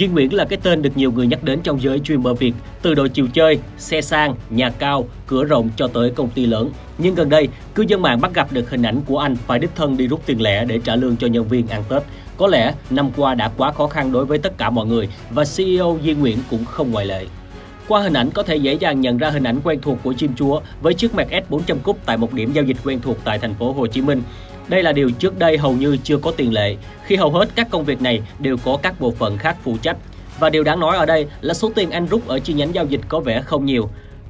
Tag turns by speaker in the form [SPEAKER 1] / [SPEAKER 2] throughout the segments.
[SPEAKER 1] Duy Nguyễn là cái tên được nhiều người nhắc đến trong giới streamer Việt, từ đội chiều chơi, xe sang, nhà cao, cửa rộng cho tới công ty lớn. Nhưng gần đây, cư dân mạng bắt gặp được hình ảnh của anh phải đích thân đi rút tiền lẻ để trả lương cho nhân viên ăn Tết. Có lẽ năm qua đã quá khó khăn đối với tất cả mọi người và CEO Duy Nguyễn cũng không ngoại lệ. Qua hình ảnh có thể dễ dàng nhận ra hình ảnh quen thuộc của chim chúa với chiếc Mercedes 400 cúp tại một điểm giao dịch quen thuộc tại thành phố Hồ Chí Minh. Đây là điều trước đây hầu như chưa có tiền lệ, khi hầu hết các công việc này đều có các bộ phận khác phụ trách. Và điều đáng nói ở đây là số tiền anh rút ở chi nhánh giao dịch có vẻ không nhiều.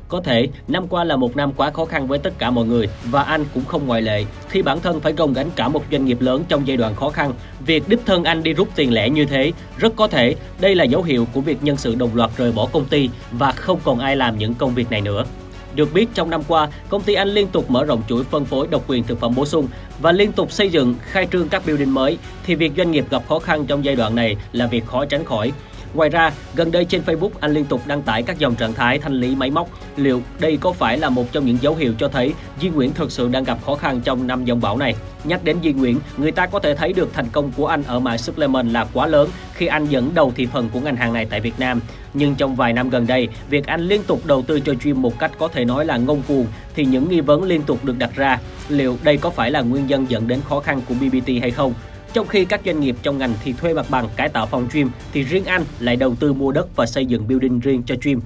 [SPEAKER 1] Có thể năm qua là một năm quá khó khăn với tất cả mọi người và anh cũng không ngoại lệ khi bản thân phải gồng gánh cả một doanh nghiệp lớn trong giai đoạn khó khăn. Việc đích thân anh đi rút tiền lẻ như thế rất có thể đây là dấu hiệu của việc nhân sự đồng loạt rời bỏ công ty và không còn ai làm những công việc này nữa. Được biết trong năm qua, công ty Anh liên tục mở rộng chuỗi phân phối độc quyền thực phẩm bổ sung và liên tục xây dựng, khai trương các building mới thì việc doanh nghiệp gặp khó khăn trong giai đoạn này là việc khó tránh khỏi. Ngoài ra, gần đây trên Facebook anh liên tục đăng tải các dòng trạng thái thanh lý máy móc. Liệu đây có phải là một trong những dấu hiệu cho thấy di Nguyễn thực sự đang gặp khó khăn trong năm dòng bão này? Nhắc đến di Nguyễn, người ta có thể thấy được thành công của anh ở mảng supplement là quá lớn khi anh dẫn đầu thị phần của ngành hàng này tại Việt Nam. Nhưng trong vài năm gần đây, việc anh liên tục đầu tư cho gym một cách có thể nói là ngông cuồng thì những nghi vấn liên tục được đặt ra. Liệu đây có phải là nguyên nhân dẫn đến khó khăn của BBT hay không? Trong khi các doanh nghiệp trong ngành thì thuê mặt bằng cải tạo phòng gym thì riêng anh lại đầu tư mua đất và xây dựng building riêng cho gym.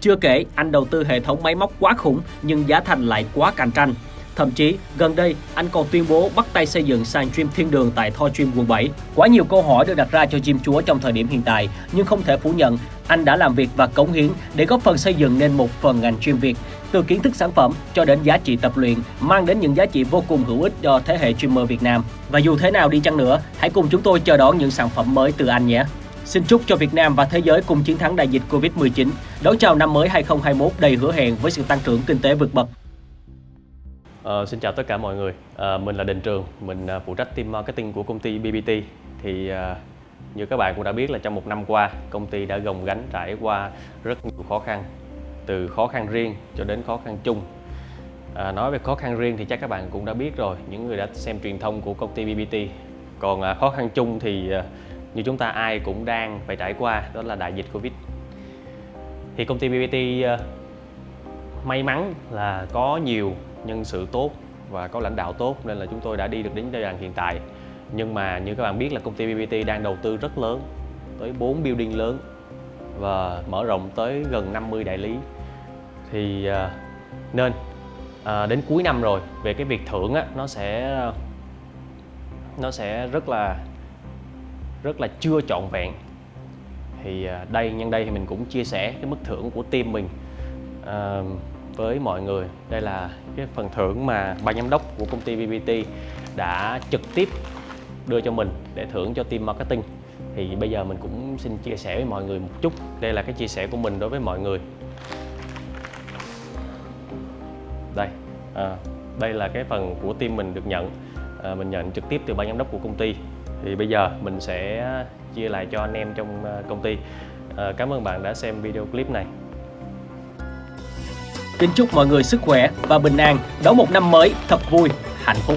[SPEAKER 1] Chưa kể, anh đầu tư hệ thống máy móc quá khủng nhưng giá thành lại quá cạnh tranh. Thậm chí, gần đây, anh còn tuyên bố bắt tay xây dựng sàn gym thiên đường tại Thor Gym quận 7. Quá nhiều câu hỏi được đặt ra cho gym chúa trong thời điểm hiện tại, nhưng không thể phủ nhận, anh đã làm việc và cống hiến để góp phần xây dựng nên một phần ngành gym Việt. Từ kiến thức sản phẩm cho đến giá trị tập luyện, mang đến những giá trị vô cùng hữu ích cho thế hệ streamer Việt Nam. Và dù thế nào đi chăng nữa, hãy cùng chúng tôi chờ đón những sản phẩm mới từ anh nhé. Xin chúc cho Việt Nam và thế giới cùng chiến thắng đại dịch Covid-19, đón chào năm mới 2021 đầy hứa hẹn với sự tăng trưởng kinh tế vượt bậc.
[SPEAKER 2] Uh, xin chào tất cả mọi người, uh, mình là Đình Trường, mình uh, phụ trách team marketing của công ty BBT. Thì uh, như các bạn cũng đã biết là trong một năm qua, công ty đã gồng gánh trải qua rất nhiều khó khăn, từ khó khăn riêng cho đến khó khăn chung. À, nói về khó khăn riêng thì chắc các bạn cũng đã biết rồi, những người đã xem truyền thông của công ty BBT. Còn à, khó khăn chung thì à, như chúng ta ai cũng đang phải trải qua, đó là đại dịch Covid. Thì công ty BBT à, may mắn là có nhiều nhân sự tốt và có lãnh đạo tốt nên là chúng tôi đã đi được đến giai đoạn hiện tại nhưng mà như các bạn biết là công ty BBT đang đầu tư rất lớn tới 4 building lớn và mở rộng tới gần 50 đại lý thì à, nên à, đến cuối năm rồi về cái việc thưởng á, nó sẽ nó sẽ rất là rất là chưa trọn vẹn. Thì à, đây nhân đây thì mình cũng chia sẻ cái mức thưởng của team mình à, với mọi người. Đây là cái phần thưởng mà ban giám đốc của công ty BBT đã trực tiếp đưa cho mình để thưởng cho team marketing. Thì bây giờ mình cũng xin chia sẻ với mọi người một chút. Đây là cái chia sẻ của mình đối với mọi người. À, đây là cái phần của team mình được nhận. À, mình nhận trực tiếp từ ban giám đốc của công ty. Thì bây giờ mình sẽ chia lại cho anh em trong ờ, công ty. À, cảm ơn bạn đã xem video clip này.
[SPEAKER 1] Kính chúc mọi người sức khỏe và bình an. Đón một năm mới thật vui, hạnh phúc.